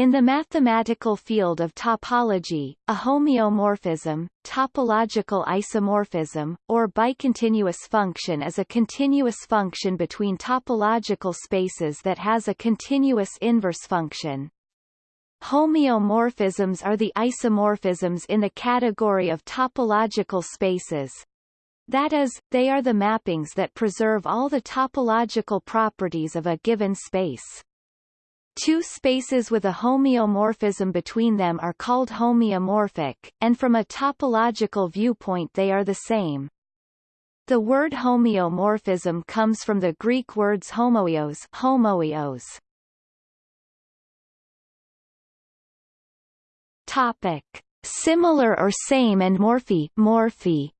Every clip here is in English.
In the mathematical field of topology, a homeomorphism, topological isomorphism, or bicontinuous function is a continuous function between topological spaces that has a continuous inverse function. Homeomorphisms are the isomorphisms in the category of topological spaces. That is, they are the mappings that preserve all the topological properties of a given space. Two spaces with a homeomorphism between them are called homeomorphic, and from a topological viewpoint they are the same. The word homeomorphism comes from the Greek words homoios, homoios. Topic: Similar or same and morphy, morphy.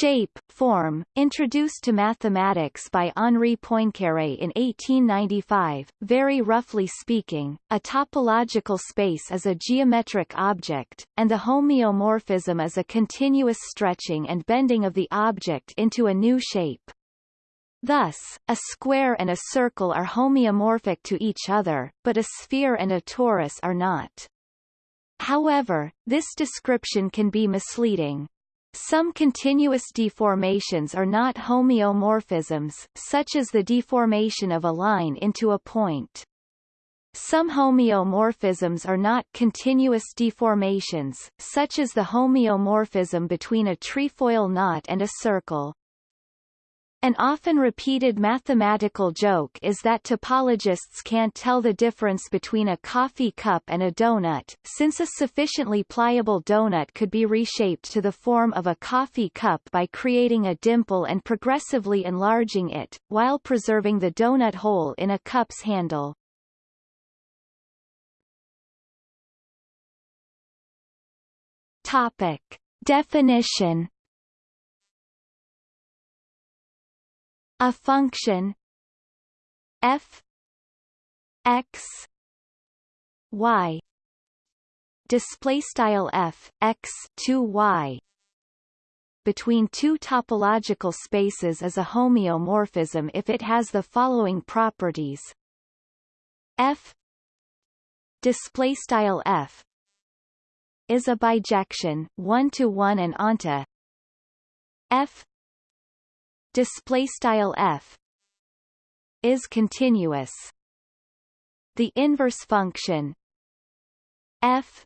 Shape, form, introduced to mathematics by Henri Poincaré in 1895, very roughly speaking, a topological space is a geometric object, and the homeomorphism is a continuous stretching and bending of the object into a new shape. Thus, a square and a circle are homeomorphic to each other, but a sphere and a torus are not. However, this description can be misleading. Some continuous deformations are not homeomorphisms, such as the deformation of a line into a point. Some homeomorphisms are not continuous deformations, such as the homeomorphism between a trefoil knot and a circle. An often repeated mathematical joke is that topologists can't tell the difference between a coffee cup and a donut, since a sufficiently pliable donut could be reshaped to the form of a coffee cup by creating a dimple and progressively enlarging it, while preserving the donut hole in a cup's handle. Topic. Definition a function. F. X. Y. Display style f x 2 y. Between two topological spaces is a homeomorphism if it has the following properties. F. Display style f. Is a bijection 1 to 1 and onto f display style f is continuous the inverse function f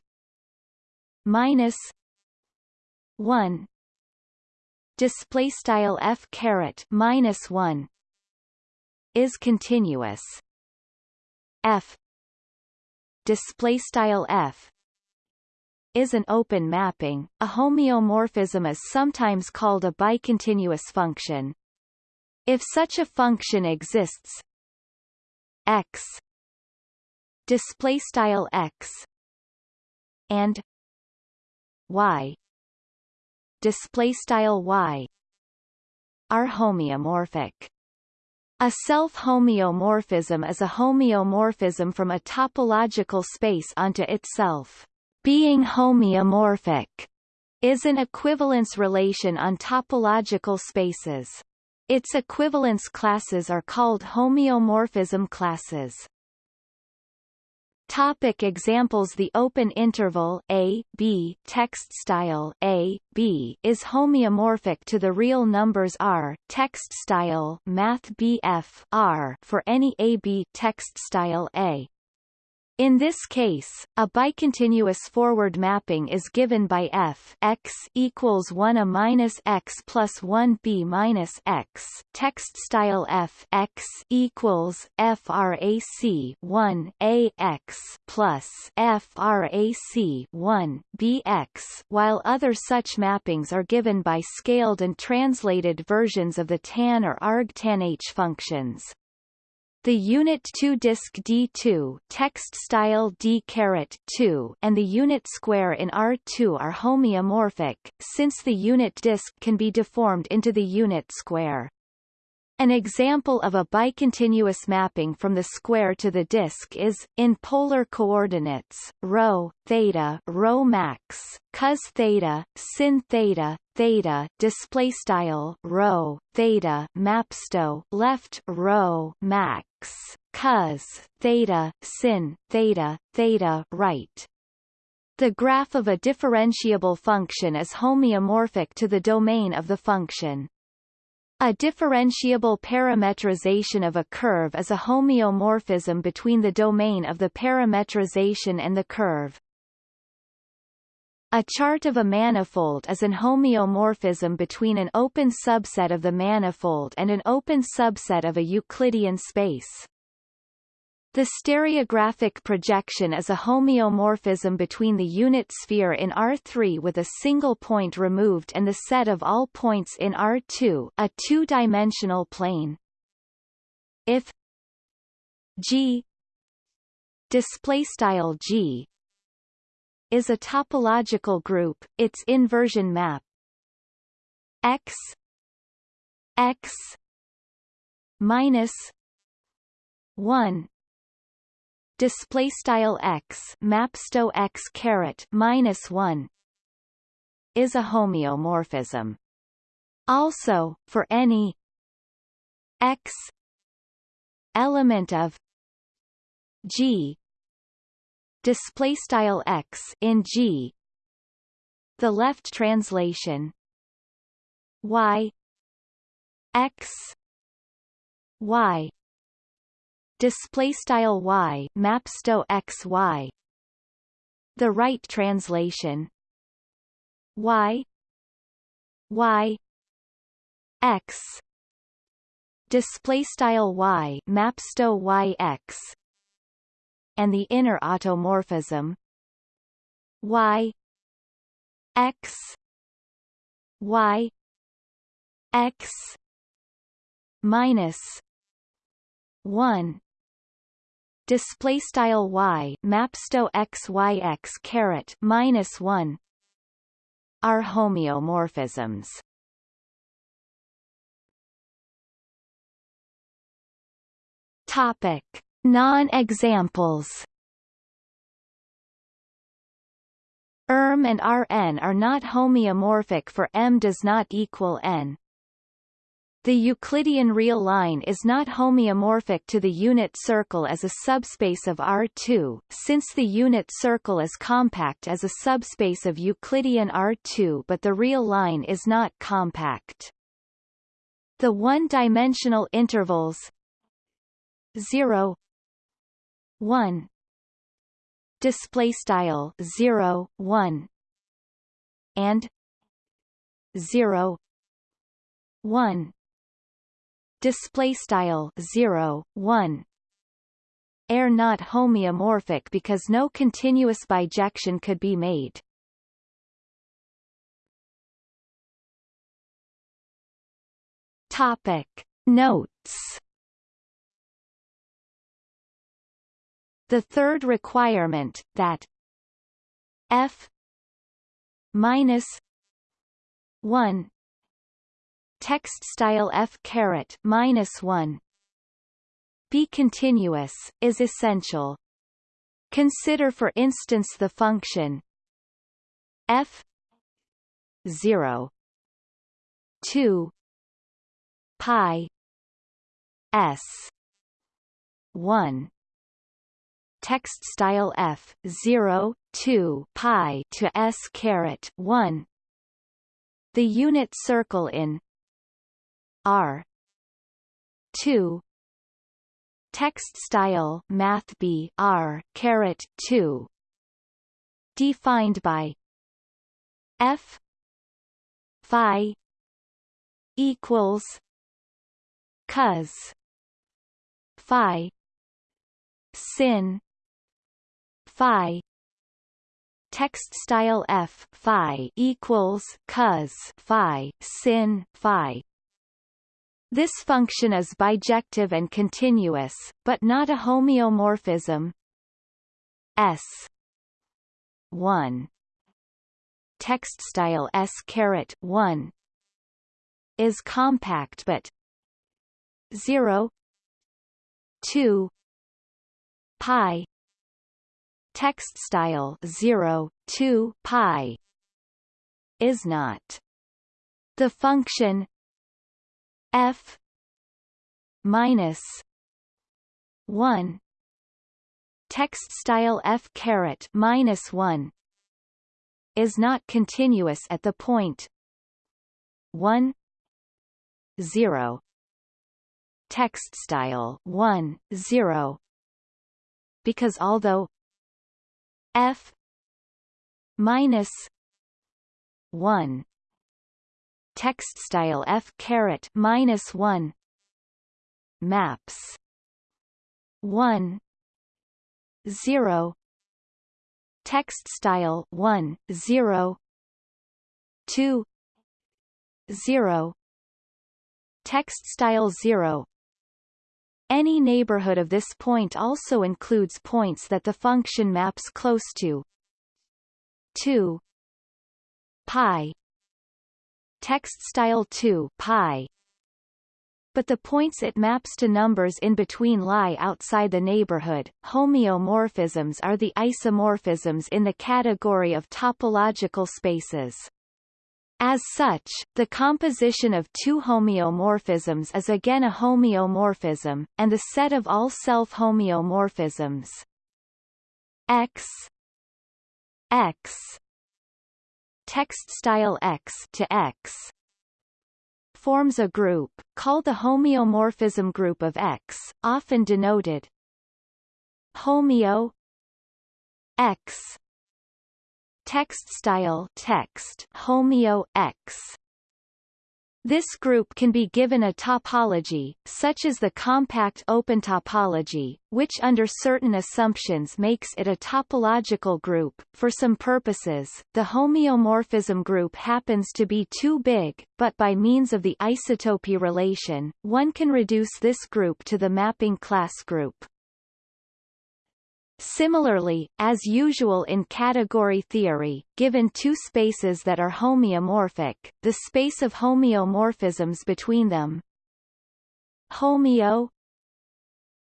minus 1 display style f caret minus 1 is continuous f display style f is an open mapping. A homeomorphism is sometimes called a bicontinuous function. If such a function exists, x display style x and y display style y are homeomorphic. A self-homeomorphism is a homeomorphism from a topological space onto itself. Being homeomorphic is an equivalence relation on topological spaces. Its equivalence classes are called homeomorphism classes. Topic examples The open interval a, b text style a, b is homeomorphic to the real numbers r text style math BF r for any a-b text style a. In this case, a bicontinuous forward mapping is given by f x equals 1 a minus x plus 1 b minus x. Text style f x equals frac 1 a x plus frac 1 b x, while other such mappings are given by scaled and translated versions of the tan or argtan h functions. The unit 2 disk D2 text style D 2 and the unit square in R2 are homeomorphic, since the unit disk can be deformed into the unit square. An example of a bicontinuous mapping from the square to the disk is, in polar coordinates, rho, theta rho max, cos theta, sin theta, theta display style rho theta mapsto left rho max x cos theta sin theta theta right the graph of a differentiable function is homeomorphic to the domain of the function. A differentiable parametrization of a curve is a homeomorphism between the domain of the parametrization and the curve. A chart of a manifold is an homeomorphism between an open subset of the manifold and an open subset of a Euclidean space. The stereographic projection is a homeomorphism between the unit sphere in R3 with a single point removed and the set of all points in R2 a two-dimensional plane. If G displaystyle G is a topological group, its inversion map. X x minus 1 display style x mapsto x caret minus 1 is a homeomorphism. Also for any x element of g display style x in G. The left translation. Y. X. Y. Display style y. Mapsto x y. The right translation. Y. Y. X. Display style y. Mapsto y x and the inner automorphism. Y x y x minus 1 display style y mapsto x y x caret minus 1 are homeomorphisms. Topic Non-examples ERM and Rn are not homeomorphic for M does not equal n. The Euclidean real line is not homeomorphic to the unit circle as a subspace of R2, since the unit circle is compact as a subspace of Euclidean R2 but the real line is not compact. The one-dimensional intervals 0 1 display style 0 1 and 0 1 display style 0 1 are not homeomorphic because no continuous bijection could be made. Topic. Notes The third requirement, that f minus 1 text style f caret minus 1 be continuous is essential. Consider for instance the function f 0 2 pi s 1 text style f 0 2 pi to s caret 1 the unit circle in r 2 text style math b r caret 2 defined by f phi equals cos phi sin phi. Text style f phi equals cos phi sin phi. This function is bijective and continuous, but not a homeomorphism. S. 1 text style s caret 1 is compact but 0 2 pi text style 0 2 pi is not. The function f minus 1 text style f caret minus 1 is not continuous at the point 1 0 text style 1 0 because although f minus 1 text style f caret minus 1 maps. 1 0 text style 1 0 2 0 text style 0 any neighborhood of this point also includes points that the function maps close to 2 pi text style 2 pi but the points it maps to numbers in between lie outside the neighborhood. Homeomorphisms are the isomorphisms in the category of topological spaces. As such, the composition of two homeomorphisms is again a homeomorphism, and the set of all self-homeomorphisms. X x text style x to x forms a group, called the homeomorphism group of X, often denoted homeo X text style text homeo X this group can be given a topology, such as the compact open topology, which under certain assumptions makes it a topological group. For some purposes, the homeomorphism group happens to be too big, but by means of the isotopy relation, one can reduce this group to the mapping class group. Similarly, as usual in category theory, given two spaces that are homeomorphic, the space of homeomorphisms between them homeo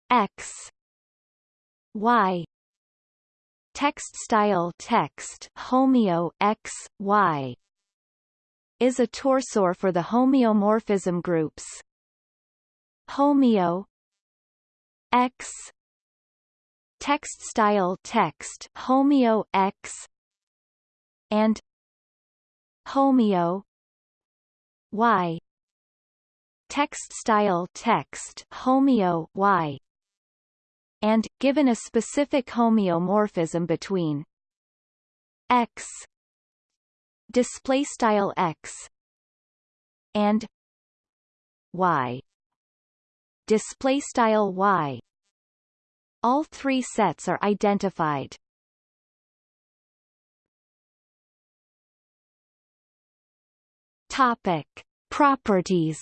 x y text style text homeo x y is a torsor for the homeomorphism groups homeo x text style text homeo x and homeo y. Text style text homeo y. And given a specific homeomorphism between x display style x and y display style y all three sets are identified. Topic: Properties.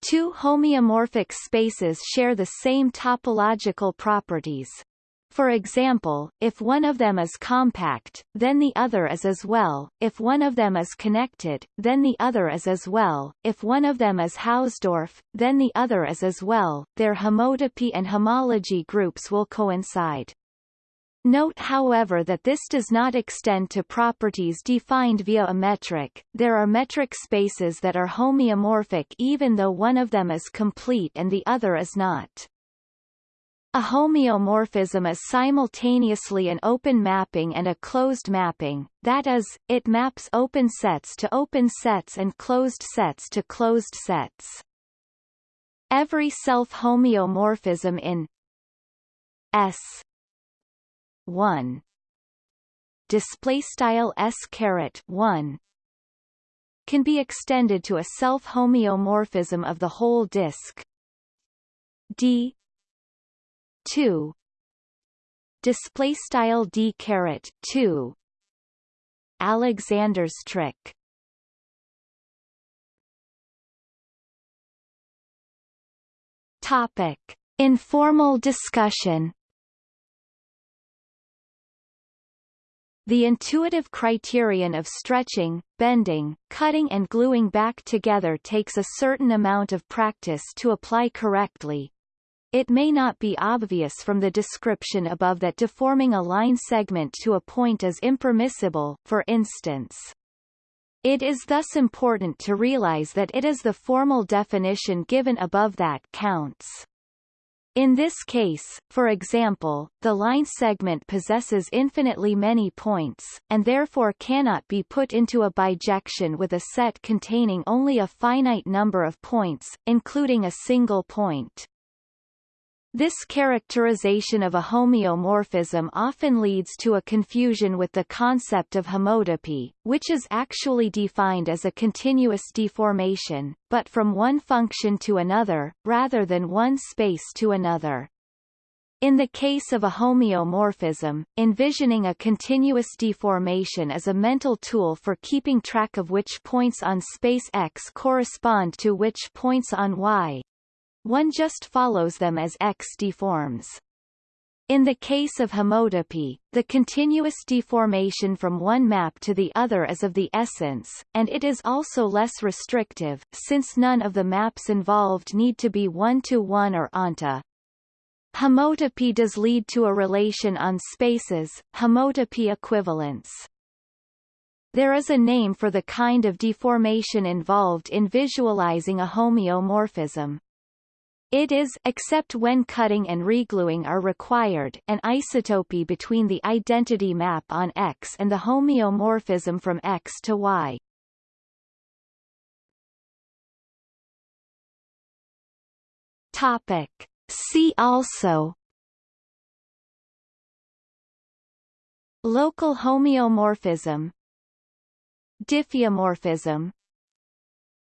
Two homeomorphic spaces share the same topological properties. For example, if one of them is compact, then the other is as well, if one of them is connected, then the other is as well, if one of them is Hausdorff, then the other is as well, their homotopy and homology groups will coincide. Note however that this does not extend to properties defined via a metric, there are metric spaces that are homeomorphic even though one of them is complete and the other is not. A homeomorphism is simultaneously an open mapping and a closed mapping, that is, it maps open sets to open sets and closed sets to closed sets. Every self-homeomorphism in S 1 display style s caret 1 can be extended to a self-homeomorphism of the whole disk d 2 display style d caret 2 Alexander's trick. Topic. Informal discussion. The intuitive criterion of stretching, bending, cutting and gluing back together takes a certain amount of practice to apply correctly, it may not be obvious from the description above that deforming a line segment to a point is impermissible, for instance. It is thus important to realize that it is the formal definition given above that counts. In this case, for example, the line segment possesses infinitely many points, and therefore cannot be put into a bijection with a set containing only a finite number of points, including a single point. This characterization of a homeomorphism often leads to a confusion with the concept of homotopy, which is actually defined as a continuous deformation, but from one function to another, rather than one space to another. In the case of a homeomorphism, envisioning a continuous deformation is a mental tool for keeping track of which points on space X correspond to which points on Y, one just follows them as X deforms. In the case of homotopy, the continuous deformation from one map to the other is of the essence, and it is also less restrictive, since none of the maps involved need to be one-to-one -one or onto. Homotopy does lead to a relation on spaces, homotopy equivalence. There is a name for the kind of deformation involved in visualizing a homeomorphism. It is except when cutting and regluing are required an isotopy between the identity map on X and the homeomorphism from X to Y. Topic. See also Local homeomorphism Diffeomorphism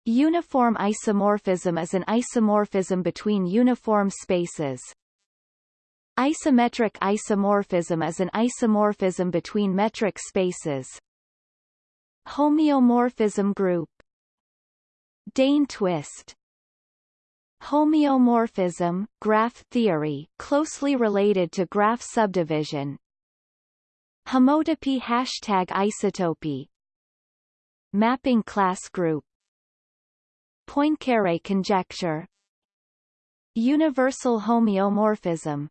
Uniform isomorphism is an isomorphism between uniform spaces. Isometric isomorphism is an isomorphism between metric spaces. Homeomorphism group. Dehn twist. Homeomorphism, graph theory closely related to graph subdivision. Homotopy hashtag isotopy Mapping class group Poincaré conjecture. Universal homeomorphism